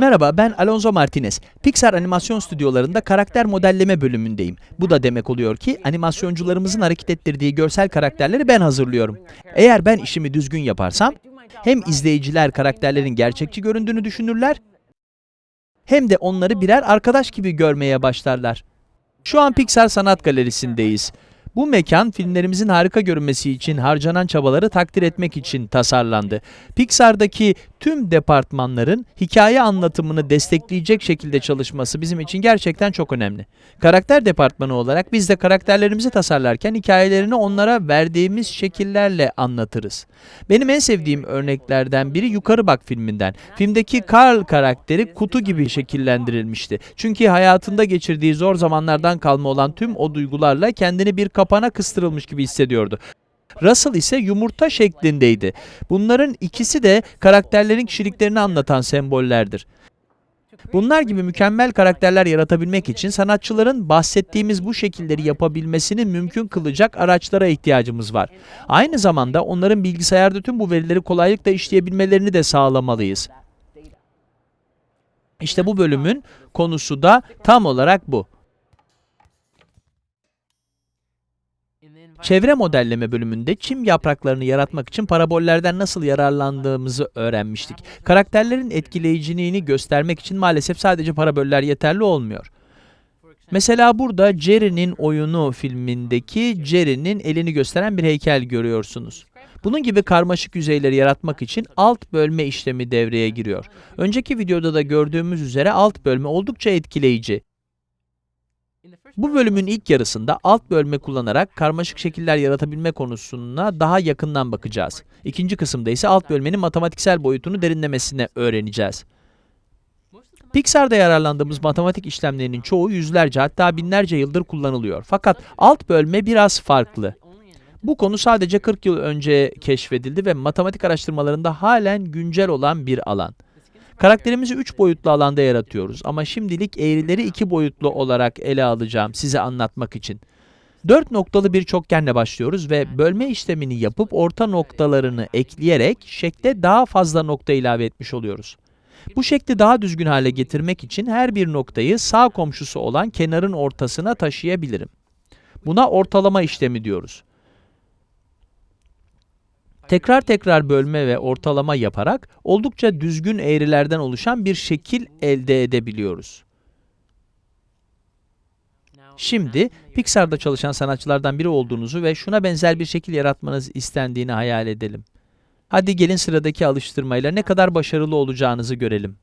Merhaba, ben Alonso Martinez. Pixar animasyon stüdyolarında karakter modelleme bölümündeyim. Bu da demek oluyor ki animasyoncularımızın hareket ettirdiği görsel karakterleri ben hazırlıyorum. Eğer ben işimi düzgün yaparsam, hem izleyiciler karakterlerin gerçekçi göründüğünü düşünürler, hem de onları birer arkadaş gibi görmeye başlarlar. Şu an Pixar Sanat Galerisi'ndeyiz. Bu mekan filmlerimizin harika görünmesi için harcanan çabaları takdir etmek için tasarlandı. Pixar'daki tüm departmanların hikaye anlatımını destekleyecek şekilde çalışması bizim için gerçekten çok önemli. Karakter departmanı olarak biz de karakterlerimizi tasarlarken hikayelerini onlara verdiğimiz şekillerle anlatırız. Benim en sevdiğim örneklerden biri Yukarı Bak filminden. Filmdeki Carl karakteri kutu gibi şekillendirilmişti. Çünkü hayatında geçirdiği zor zamanlardan kalma olan tüm o duygularla kendini bir kapana kıstırılmış gibi hissediyordu. Russell ise yumurta şeklindeydi. Bunların ikisi de karakterlerin kişiliklerini anlatan sembollerdir. Bunlar gibi mükemmel karakterler yaratabilmek için sanatçıların bahsettiğimiz bu şekilleri yapabilmesini mümkün kılacak araçlara ihtiyacımız var. Aynı zamanda onların bilgisayarda tüm bu verileri kolaylıkla işleyebilmelerini de sağlamalıyız. İşte bu bölümün konusu da tam olarak bu. Çevre modelleme bölümünde çim yapraklarını yaratmak için parabollerden nasıl yararlandığımızı öğrenmiştik. Karakterlerin etkileyiciliğini göstermek için maalesef sadece paraboller yeterli olmuyor. Mesela burada Jerry'nin oyunu filmindeki Jerry'nin elini gösteren bir heykel görüyorsunuz. Bunun gibi karmaşık yüzeyleri yaratmak için alt bölme işlemi devreye giriyor. Önceki videoda da gördüğümüz üzere alt bölme oldukça etkileyici. Bu bölümün ilk yarısında alt bölme kullanarak karmaşık şekiller yaratabilme konusuna daha yakından bakacağız. İkinci kısımda ise alt bölmenin matematiksel boyutunu derinlemesine öğreneceğiz. Pixar'da yararlandığımız matematik işlemlerinin çoğu yüzlerce hatta binlerce yıldır kullanılıyor. Fakat alt bölme biraz farklı. Bu konu sadece 40 yıl önce keşfedildi ve matematik araştırmalarında halen güncel olan bir alan. Karakterimizi 3 boyutlu alanda yaratıyoruz ama şimdilik eğrileri 2 boyutlu olarak ele alacağım size anlatmak için. 4 noktalı bir çokgenle başlıyoruz ve bölme işlemini yapıp orta noktalarını ekleyerek şekle daha fazla nokta ilave etmiş oluyoruz. Bu şekli daha düzgün hale getirmek için her bir noktayı sağ komşusu olan kenarın ortasına taşıyabilirim. Buna ortalama işlemi diyoruz. Tekrar tekrar bölme ve ortalama yaparak oldukça düzgün eğrilerden oluşan bir şekil elde edebiliyoruz. Şimdi Pixar'da çalışan sanatçılardan biri olduğunuzu ve şuna benzer bir şekil yaratmanız istendiğini hayal edelim. Hadi gelin sıradaki alıştırmayla ne kadar başarılı olacağınızı görelim.